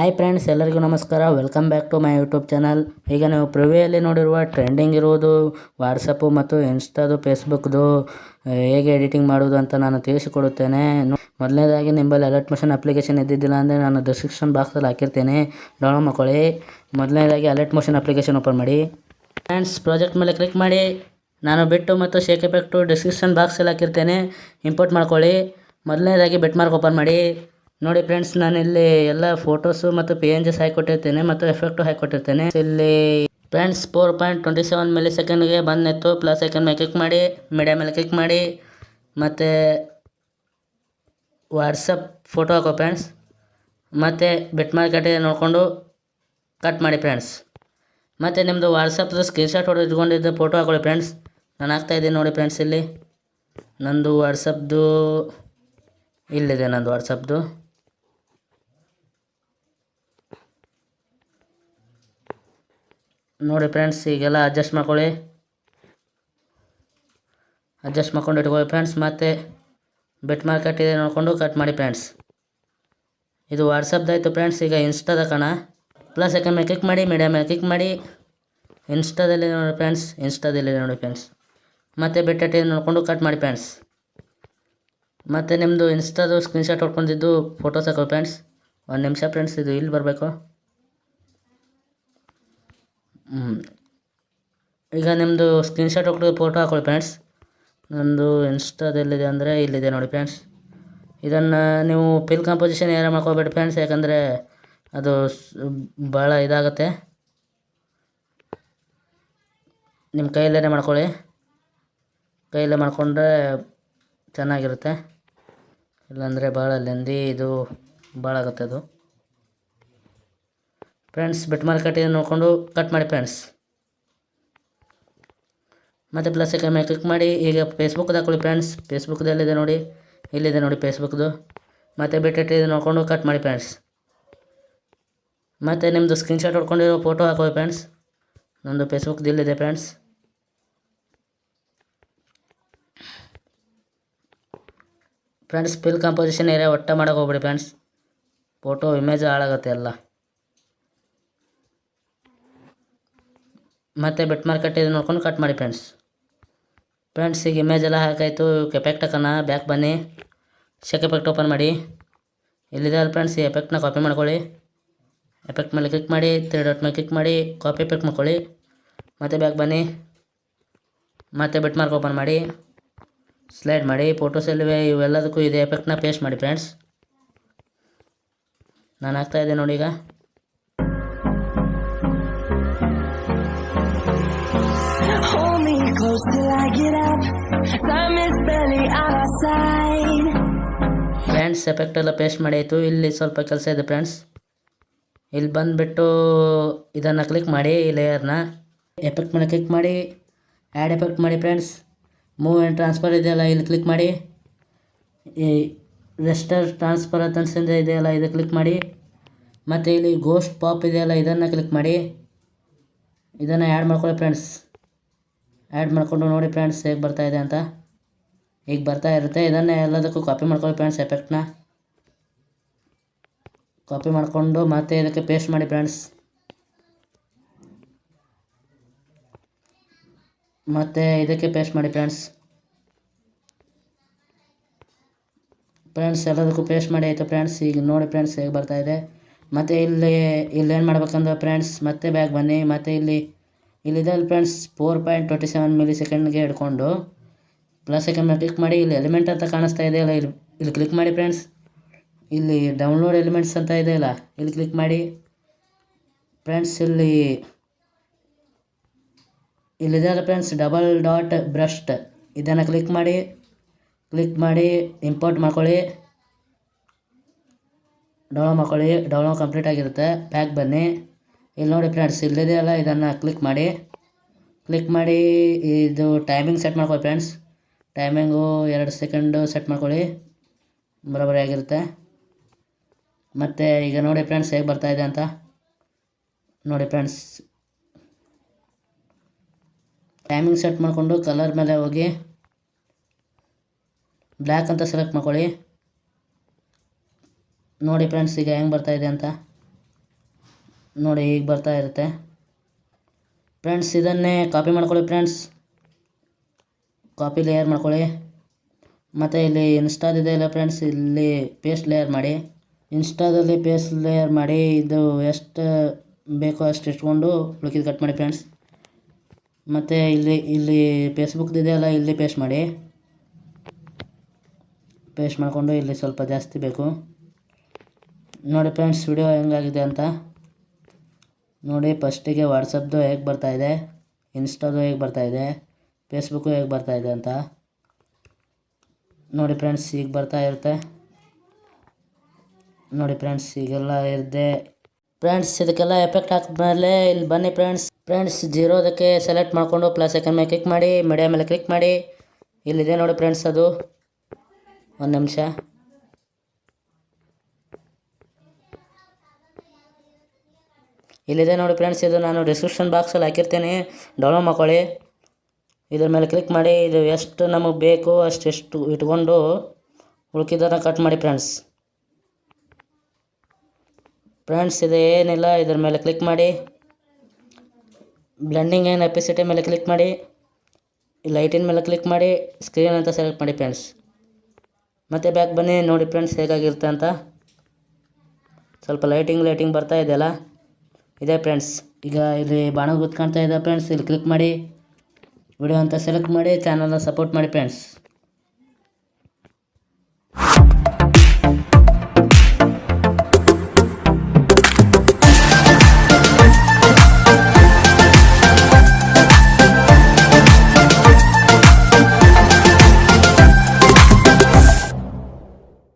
Hi friends ಎಲ್ಲರಿಗೂ ನಮಸ್ಕಾರ. Welcome back to my YouTube channel ಈಗ ನೀವು ಪ್ರಿವಿಯಲ್ಲಿ ನೋಡಿರುವ ಟ್ರೆಂಡಿಂಗ್ ಇರುವುದು ವಾಟ್ಸಪ್ಪು ಮತ್ತು ಇನ್ಸ್ಟಾದು ಫೇಸ್ಬುಕ್ದು ಹೇಗೆ ಎಡಿಟಿಂಗ್ ಮಾಡೋದು ಅಂತ ನಾನು ತಿಳಿಸಿಕೊಡುತ್ತೇನೆ. ಮೊದಲನೇದಾಗಿ ನಿಂಬಲ್ಲಿ ಅಲರ್ಟ್ ಮೋಷನ್ ಅಪ್ಲಿಕೇಶನ್ ಇದ್ದಿದ್ದಿಲ್ಲ ಅಂದರೆ ನಾನು ಡಿಸ್ಕ್ರಿಪ್ಷನ್ ಬಾಕ್ಸಲ್ಲಿ ಹಾಕಿರ್ತೇನೆ. ಡೌನ್ಲೋಡ್ ಮಾಡ್ಕೊಳ್ಳಿ ಮೊದಲನೇದಾಗಿ ಅಲರ್ಟ್ ಮೋಷನ್ ಅಪ್ಲಿಕೇಶನ್ ಓಪನ್ ಮಾಡಿ. ಫ್ರೆಂಡ್ಸ್ ಪ್ರಾಜೆಕ್ಟ್ ಮೇಲೆ ಕ್ಲಿಕ್ ಮಾಡಿ. ನಾನು ಬಿಟ್ಟು ಮತ್ತು ಶೇಕ್ ಎಫೆಕ್ಟು ಡಿಸ್ಕ್ರಿಪ್ಷನ್ ಬಾಕ್ಸಲ್ಲಿ ಹಾಕಿರ್ತೇನೆ. ಇಂಪೋರ್ಟ್ ಮಾಡ್ಕೊಳ್ಳಿ. ಮೊದಲನೇದಾಗಿ ಬೆಟ್ ಮಾರ್ಕ್ ಓಪನ್ ಮಾಡಿ. ನೋಡಿ ಫ್ರೆಂಡ್ಸ್ ನಾನು ಇಲ್ಲಿ ಎಲ್ಲ ಫೋಟೋಸು ಮತ್ತು ಪಿ ಎನ್ ಜಿಸ್ ಹಾಕಿಕೊಟ್ಟಿರ್ತೇನೆ, ಮತ್ತು ಎಫೆಕ್ಟು ಹಾಕಿಕೊಟ್ಟಿರ್ತೇನೆ. ಇಲ್ಲಿ friends four point twenty seven milli ಸೆಕೆಂಡ್ಗೆ ಬಂದಿತ್ತು ಪ್ಲಸ್ ಸೆಕೆಂಡ್ ಮೇಲೆ ಕ್ಲಿಕ್ ಮಾಡಿ ಮೀಡಿಯಾ ಮೇಲೆ ಕ್ಲಿಕ್ ಮಾಡಿ, ಮತ್ತು ವಾಟ್ಸಪ್ ಫೋಟೋ ಹಾಕೋ ಫ್ರೆಂಡ್ಸ್. ಮತ್ತು ಬೆಟ್ ಮಾರ್ಕೆಟ್ ನೋಡಿಕೊಂಡು ಕಟ್ ಮಾಡಿ ಫ್ರೆಂಡ್ಸ್. ಮತ್ತು ನಿಮ್ಮದು ವಾಟ್ಸಪ್ದು ಸ್ಕ್ರೀನ್ಶಾಟ್ ಹೊಡೆದು ಇಟ್ಕೊಂಡಿದ್ದು ಫೋಟೋ ಹಾಕೊಳ್ಳಿ ಫ್ರೆಂಡ್ಸ್. ನಾನು ಹಾಕ್ತಾ ಇದ್ದೀನಿ ನೋಡಿ ಫ್ರೆಂಡ್ಸ್ ಇಲ್ಲಿ. ನಂದು ವಾಟ್ಸಪ್ದು ಇಲ್ಲಿದೆ, ನಂದು ವಾಟ್ಸಪ್ದು ನೋಡಿ ಫ್ರೆಂಡ್ಸ್, ಈಗೆಲ್ಲ ಅಡ್ಜಸ್ಟ್ ಮಾಡ್ಕೊಳ್ಳಿ. ಅಡ್ಜಸ್ಟ್ ಮಾಡ್ಕೊಂಡು ಇಟ್ಕೊಳ್ಳಿ ಫ್ರೆಂಡ್ಸ್, ಮತ್ತೆ ಬೆಟ್ ಮಾರ್ಕೆಟ್ ಇದೆ ನೋಡಿಕೊಂಡು ಕಟ್ ಮಾಡಿ ಫ್ರೆಂಡ್ಸ್. ಇದು ವಾಟ್ಸಪ್ದಾಯಿತು ಫ್ರೆಂಡ್ಸ್, ಈಗ ಇನ್ಸ್ಟಾದ ಕಣ. ಪ್ಲಸ್ ಯಾಕೆ ಮೇಲೆ ಕ್ಲಿಕ್ ಮಾಡಿ ಮೀಡಿಯಾ ಮೇಲೆ ಕ್ಲಿಕ್ ಮಾಡಿ. ಇನ್ಸ್ಟಾದಲ್ಲಿ ನೋಡಿ ಫ್ರೆಂಡ್ಸ್ ಇನ್ಸ್ಟಾದಲ್ಲಿ ನೋಡಿ ಫ್ರೆಂಡ್ಸ್. ಮತ್ತು ಬೆಟ್ಟೆ ನೋಡಿಕೊಂಡು ಕಟ್ ಮಾಡಿ ಫ್ರೆಂಡ್ಸ್. ಮತ್ತು ನಿಮ್ಮದು ಇನ್ಸ್ಟಾದು ಸ್ಕ್ರೀನ್ಶಾಟ್ ಹೊಡ್ಕೊಂಡಿದ್ದು ಫೋಟೋಸ್ ಹಾಕೋ ಫ್ರೆಂಡ್ಸ್. ಒಂದು ನಿಮಿಷ ಫ್ರೆಂಡ್ಸ್, ಇದು ಇಲ್ಲಿ ಬರಬೇಕು. ಈಗ ನಿಮ್ಮದು ಸ್ಕ್ರೀನ್ಶಾಟ್ ಹೊಡ್ಕೊಂಡು ಫೋಟೋ ಹಾಕೊಳ್ಳಿ ಫ್ರೆಂಡ್ಸ್ ನನ್ನದು ಇನ್ಸ್ಟಾದಲ್ಲಿದೆ ಅಂದರೆ ಇಲ್ಲಿದೆ ನೋಡಿ ಫ್ರೆಂಡ್ಸ್ ಇದನ್ನು ನೀವು ಪಿಲ್ ಕಾಂಪೋಸಿಷನ್ ಏನಾರು ಮಾಡ್ಕೋಬೇಡಿ ಫ್ರೆಂಡ್ಸ್ ಯಾಕಂದರೆ ಅದು ಭಾಳ ಇದಾಗುತ್ತೆ. ನಿಮ್ಮ ಕೈಯಲ್ಲೇ ಮಾಡ್ಕೊಳ್ಳಿ. ಕೈಯಲ್ಲೇ ಮಾಡಿಕೊಂಡ್ರೆ ಚೆನ್ನಾಗಿರುತ್ತೆ. ಇಲ್ಲಾಂದರೆ ಭಾಳ ಲೆಂದಿ ಇದು ಭಾಳ ಆಗುತ್ತೆ ಅದು. ಫ್ರೆಂಡ್ಸ್ ಬೆಟ್ ಇದೆ ನೋಡಿಕೊಂಡು ಕಟ್ ಮಾಡಿ ಫ್ರೆಂಡ್ಸ್ ಮತ್ತು ಪ್ಲಸ್ ಮೇಲೆ ಕ್ಲಿಕ್ ಮಾಡಿ, ಈಗ ಫೇಸ್ಬುಕ್ದು ಹಾಕೊಳ್ಳಿ ಫ್ರೆಂಡ್ಸ್ ಫೇಸ್ಬುಕ್ದು ಎಲ್ಲಿದೆ ನೋಡಿ? ಇಲ್ಲಿದೆ ನೋಡಿ ಫೇಸ್ಬುಕ್ದು ಮತ್ತು ಬಿಟ್ಟಿಟ್ಟು ಇದು ನೋಡಿಕೊಂಡು ಕಟ್ ಮಾಡಿ ಫ್ರೆಂಡ್ಸ್ ಮತ್ತು ನಿಮ್ಮದು ಸ್ಕ್ರೀನ್ಶಾಟ್ ಹೊಡ್ಕೊಂಡಿರೋ ಫೋಟೋ ಹಾಕೊಳ್ಳಿ ಫ್ರೆಂಡ್ಸ್ ನಮ್ಮದು ಫೇಸ್ಬುಕ್ದು ಇಲ್ಲಿದೆ friends friends fill composition area ಒಟ್ಟ ಮಾಡೋಕೆ ಹೋಗ್ಬಿಡಿ ಫ್ರೆಂಡ್ಸ್ ಫೋಟೋ ಇಮೇಜ್ ಹಾಳಾಗುತ್ತೆ ಎಲ್ಲ. ಮತ್ತು ಬೆಟ್ ಮಾರ್ಕೆಟ್ ಇದು ನೋಡ್ಕೊಂಡು ಕಟ್ ಮಾಡಿ ಫ್ರೆಂಡ್ಸ್ ಫ್ರೆಂಡ್ಸ್ ಈಗ ಇಮೇಜ್ ಎಲ್ಲ ಹಾಕಾಯಿತು. ಎಫೆಕ್ಟ್ ಹಾಕೋಣ. ಬ್ಯಾಕ್ ಬನ್ನಿ. ಶೆಕ್ ಎಫೆಕ್ಟ್ ಓಪನ್ ಮಾಡಿ. ಇಲ್ಲಿದೆ ಅಲ್ಲ ಫ್ರೆಂಡ್ಸ್ ಈ ಎಫೆಕ್ಟ್ನ ಕಾಪಿ ಮಾಡ್ಕೊಳ್ಳಿ. ಎಫೆಕ್ಟ್ ಮೇಲೆ ಕ್ಲಿಕ್ ಮಾಡಿ. ತ್ರೀ ಡಾಟ್ ಮೇಲೆ ಕ್ಲಿಕ್ ಮಾಡಿ. ಕಾಪಿ ಎಫೆಕ್ಟ್ ಮಾಡ್ಕೊಳ್ಳಿ. ಮತ್ತು ಬ್ಯಾಕ್ ಬನ್ನಿ. ಮತ್ತು ಬೆಟ್ ಮಾರ್ಕ್ ಓಪನ್ ಮಾಡಿ. ಸ್ಲೈಡ್ ಮಾಡಿ. ಫೋಟೋಸ್ ಎಲ್ಲಿವೆ? ಇವೆಲ್ಲದಕ್ಕೂ ಇದೆ. ಎಫೆಕ್ಟ್ನ ಪೇಸ್ಟ್ ಮಾಡಿ ಫ್ರೆಂಡ್ಸ್ ನಾನು ಹಾಕ್ತಾಯಿದ್ದೆ ನೋಡಿ ಈಗ. Close till I get up. Time is barely on our side. Friends effect ಎಲ್ಲ ಪೇಸ್ಟ್ ಮಾಡಿ ಆಯಿತು ಇಲ್ಲಿ ಸ್ವಲ್ಪ ಕೆಲಸ ಇದೆ ಫ್ರೆಂಡ್ಸ್ ಇಲ್ಲಿ ಬಂದುಬಿಟ್ಟು ಇದನ್ನು ಕ್ಲಿಕ್ ಮಾಡಿ ಈ ಲೇಯರ್ನ ಎಫೆಕ್ಟ್ ಮೇಲೆ ಕ್ಲಿಕ್ ಮಾಡಿ. ಆ್ಯಡ್ ಎಫೆಕ್ಟ್ ಮಾಡಿ ಫ್ರೆಂಡ್ಸ್ ಮೂವ್ ಆ್ಯಂಡ್ ಟ್ರಾನ್ಸ್ಫರ್ ಇದೆಯಲ್ಲ, ಇಲ್ಲಿ ಕ್ಲಿಕ್ ಮಾಡಿ. ಈ ರೆಸ್ಟರ್ ಟ್ರಾನ್ಸ್ಫರ್ ಅಂತ ಇದೆಯಲ್ಲ, ಇದು ಕ್ಲಿಕ್ ಮಾಡಿ. ಮತ್ತು ಇಲ್ಲಿ ಗೋಸ್ಟ್ ಪಾಪ್ ಇದೆಯಲ್ಲ, ಇದನ್ನು ಕ್ಲಿಕ್ ಮಾಡಿ. ಇದನ್ನು ಆ್ಯಡ್ ಮಾಡ್ಕೊಳ್ಳಿ ಫ್ರೆಂಡ್ಸ್ ಆ್ಯಡ್ ಮಾಡಿಕೊಂಡು ನೋಡಿ ಫ್ರೆಂಡ್ಸ್ ಹೇಗೆ ಇದೆ ಅಂತ. ಈಗ ಬರ್ತಾ ಇರುತ್ತೆ. ಇದನ್ನೇ ಎಲ್ಲದಕ್ಕೂ ಕಾಪಿ ಮಾಡ್ಕೊಳ್ಳಿ ಫ್ರೆಂಡ್ಸ್ ಎಫೆಕ್ಟ್ನ ಕಾಪಿ ಮಾಡಿಕೊಂಡು ಮತ್ತೆ ಇದಕ್ಕೆ ಪೇಸ್ಟ್ ಮಾಡಿ ಫ್ರೆಂಡ್ಸ್ ಮತ್ತೆ ಇದಕ್ಕೆ ಪೇಸ್ಟ್ ಮಾಡಿ ಫ್ರೆಂಡ್ಸ್ ಫ್ರೆಂಡ್ಸ್ ಎಲ್ಲದಕ್ಕೂ ಪೇಸ್ಟ್ ಮಾಡಿ ಆಯಿತು ಫ್ರೆಂಡ್ಸ್ ಈಗ ನೋಡಿ ಫ್ರೆಂಡ್ಸ್ ಹೇಗೆ ಇದೆ. ಮತ್ತು ಇಲ್ಲಿ ಇಲ್ಲೇನು ಮಾಡ್ಬೇಕಂದ್ರೆ ಫ್ರೆಂಡ್ಸ್ ಮತ್ತೆ ಬ್ಯಾಗ್ ಬನ್ನಿ. ಮತ್ತು ಇಲ್ಲಿ ಇಲ್ಲಿದೆ ಅಲ್ಲಿ friends four point twenty seven milli ಸೆಕೆಂಡ್ಗೆ ಹಿಡ್ಕೊಂಡು ಪ್ಲಸ್ ಮೇಲೆ ಕ್ಲಿಕ್ ಮಾಡಿ, ಇಲ್ಲಿ ಎಲಿಮೆಂಟ್ ಅಂತ ಕಾಣಿಸ್ತಾ ಇದೆಯಲ್ಲ ಇಲ್ಲಿ ಇಲ್ಲಿ ಕ್ಲಿಕ್ ಮಾಡಿ ಫ್ರೆಂಡ್ಸ್ ಇಲ್ಲಿ ಡೌನ್ಲೋಡ್ ಎಲಿಮೆಂಟ್ಸ್ ಅಂತ ಇದೆಯಲ್ಲ ಇಲ್ಲಿ ಕ್ಲಿಕ್ ಮಾಡಿ. ಫ್ರೆಂಡ್ಸ್ ಇಲ್ಲಿ ಇಲ್ಲಿದೆಯಲ್ಲ ಫ್ರೆಂಡ್ಸ್ ಡಬಲ್ ಡಾಟ್ ಬ್ರಷ್ಟ್ ಇದನ್ನು ಕ್ಲಿಕ್ ಮಾಡಿ. ಕ್ಲಿಕ್ ಮಾಡಿ ಇಂಪೋರ್ಟ್ ಮಾಡ್ಕೊಳ್ಳಿ. ಡೌನ್ಲೋಡ್ ಮಾಡ್ಕೊಳ್ಳಿ ಡೌನ್ಲೋಡ್ ಕಂಪ್ಲೀಟ್ ಆಗಿರುತ್ತೆ. ಪ್ಯಾಕ್ ಬನ್ನಿ. ಇಲ್ಲಿ ನೋಡಿ ಫ್ರೆಂಡ್ಸ್ ಇಲ್ಲಿದೆಯಲ್ಲ ಇದನ್ನು ಕ್ಲಿಕ್ ಮಾಡಿ ಕ್ಲಿಕ್ ಮಾಡಿ ಇದು ಟೈಮಿಂಗ್ ಸೆಟ್ ಮಾಡ್ಕೊಳ್ಳಿ ಫ್ರೆಂಡ್ಸ್ ಟೈಮಿಂಗು ಎರಡು ಸೆಕೆಂಡು ಸೆಟ್ ಮಾಡ್ಕೊಳ್ಳಿ. ಬರೋಬ್ಬರಿ ಆಗಿರುತ್ತೆ. ಮತ್ತು ಈಗ ನೋಡಿ ಫ್ರೆಂಡ್ಸ್ ಹೇಗೆ ಇದೆ ಅಂತ. ನೋಡಿ ಫ್ರೆಂಡ್ಸ್ ಟೈಮಿಂಗ್ ಸೆಟ್ ಮಾಡಿಕೊಂಡು ಕಲರ್ ಮೇಲೆ ಹೋಗಿ ಬ್ಲ್ಯಾಕ್ ಅಂತ ಸೆಲೆಕ್ಟ್ ಮಾಡ್ಕೊಳ್ಳಿ. ನೋಡಿ ಫ್ರೆಂಡ್ಸ್ ಈಗ ಹೆಂಗೆ ಬರ್ತಾಯಿದೆ ಅಂತ. ನೋಡಿ ಹೀಗೆ ಬರ್ತಾ ಇರುತ್ತೆ. ಫ್ರೆಂಡ್ಸ್ ಇದನ್ನೇ ಕಾಪಿ ಮಾಡ್ಕೊಳ್ಳಿ ಫ್ರೆಂಡ್ಸ್ ಕಾಪಿ ಲೇಯರ್ ಮಾಡ್ಕೊಳ್ಳಿ. ಮತ್ತು ಇಲ್ಲಿ ಇನ್ಸ್ಟಾದಿದೆ ಇಲ್ಲ ಫ್ರೆಂಡ್ಸ್ ಇಲ್ಲಿ ಪೇಸ್ಟ್ ಲೇಯರ್ ಮಾಡಿ. ಇನ್ಸ್ಟಾದಲ್ಲಿ ಪೇಸ್ಟ್ ಲೇಯರ್ ಮಾಡಿ, ಇದು ಎಷ್ಟು ಬೇಕೋ ಅಷ್ಟು ಇಟ್ಕೊಂಡು ಉಳುಕಿದ ಕಟ್ ಮಾಡಿ ಫ್ರೆಂಡ್ಸ್ ಮತ್ತು ಇಲ್ಲಿ ಇಲ್ಲಿ ಫೇಸ್ಬುಕ್ದಿದೆ ಇದೆಯಲ್ಲ ಇಲ್ಲಿ ಪೇಸ್ಟ್ ಮಾಡಿ. ಪೇಸ್ಟ್ ಮಾಡಿಕೊಂಡು ಇಲ್ಲಿ ಸ್ವಲ್ಪ ಜಾಸ್ತಿ ಬೇಕು. ನೋಡಿ ಫ್ರೆಂಡ್ಸ್ ವಿಡಿಯೋ ಹೆಂಗಾಗಿದೆ ಅಂತ. ನೋಡಿ ಫಸ್ಟಿಗೆ ವಾಟ್ಸಪ್ದು ಹೇಗೆ ಬರ್ತಾಯಿದೆ ಇನ್ಸ್ಟಾದು ಹೇಗೆ ಬರ್ತಾಯಿದೆ ಫೇಸ್ಬುಕ್ಕು ಹೇಗೆ ಬರ್ತಾಯಿದೆ ಅಂತ. ನೋಡಿ ಫ್ರೆಂಡ್ಸ್ ಈಗ ಬರ್ತಾ ಇರುತ್ತೆ. ನೋಡಿ ಫ್ರೆಂಡ್ಸ್ ಈಗೆಲ್ಲ ಇರದೆ. ಫ್ರೆಂಡ್ಸ್ ಇದಕ್ಕೆಲ್ಲ ಎಫೆಕ್ಟ್ ಹಾಕಿದ್ಮೇಲೆ ಇಲ್ಲಿ ಬನ್ನಿ ಫ್ರೆಂಡ್ಸ್ ಫ್ರೆಂಡ್ಸ್ ಜೀರೋದಕ್ಕೆ ಸೆಲೆಕ್ಟ್ ಮಾಡಿಕೊಂಡು ಪ್ಲಸ್ ಐಕನ್ ಮೇಲೆ ಕ್ಲಿಕ್ ಮಾಡಿ ಮೀಡಿಯಾ ಮೇಲೆ ಕ್ಲಿಕ್ ಮಾಡಿ. ಇಲ್ಲಿದೆ ನೋಡಿ ಫ್ರೆಂಡ್ಸ್ ಅದು. ಒಂದು ನಿಮಿಷ. ಇಲ್ಲಿದೆ ನೋಡಿ ಫ್ರೆಂಡ್ಸ್, ಇದು ನಾನು ಡಿಸ್ಕ್ರಿಪ್ಷನ್ ಬಾಕ್ಸಲ್ಲಿ ಹಾಕಿರ್ತೇನೆ. ಡೌನ್ಲೋಡ್ ಮಾಡ್ಕೊಳ್ಳಿ. ಇದ್ರ ಮೇಲೆ ಕ್ಲಿಕ್ ಮಾಡಿ, ಇದು ಎಷ್ಟು ನಮಗೆ ಬೇಕು ಅಷ್ಟೆಷ್ಟು ಇಟ್ಕೊಂಡು ಉಳ್ಕಿದ್ದನ್ನು ಕಟ್ ಮಾಡಿ ಫ್ರೆಂಡ್ಸ್ ಫ್ರೆಂಡ್ಸ್ ಇದು ಏನಿಲ್ಲ, ಇದ್ರ ಮೇಲೆ ಕ್ಲಿಕ್ ಮಾಡಿ. ಬ್ಲೆಂಡಿಂಗ್ ಏನು ಎಪಿಸಿಟಿ ಮೇಲೆ ಕ್ಲಿಕ್ ಮಾಡಿ. ಲೈಟಿನ ಮೇಲೆ ಕ್ಲಿಕ್ ಮಾಡಿ. ಸ್ಕ್ರೀನ್ ಅಂತ ಸೆಲೆಕ್ಟ್ ಮಾಡಿ ಫ್ರೆಂಡ್ಸ್ ಮತ್ತೆ ಬ್ಯಾಕ್ ಬನ್ನಿ, ನೋಡಿ ಫ್ರೆಂಡ್ಸ್ ಹೇಗಾಗಿರುತ್ತೆ ಅಂತ. ಸ್ವಲ್ಪ ಲೈಟಿಂಗ್ ಲೈಟಿಂಗ್ ಬರ್ತಾ ಇದೆಯಲ್ಲ. ಇದೆ ಫ್ರೆಂಡ್ಸ್ ಈಗ ಇಲ್ಲಿ ಬಾಣ ಗುರುತು ಕಾಣ್ತಾ ಇದೆ ಫ್ರೆಂಡ್ಸ್ ಇಲ್ಲಿ ಕ್ಲಿಕ್ ಮಾಡಿ ವಿಡಿಯೋ ಅಂತ ಸೆಲೆಕ್ಟ್ ಮಾಡಿ ಚಾನಲ್ನ ಸಪೋರ್ಟ್ ಮಾಡಿ ಫ್ರೆಂಡ್ಸ್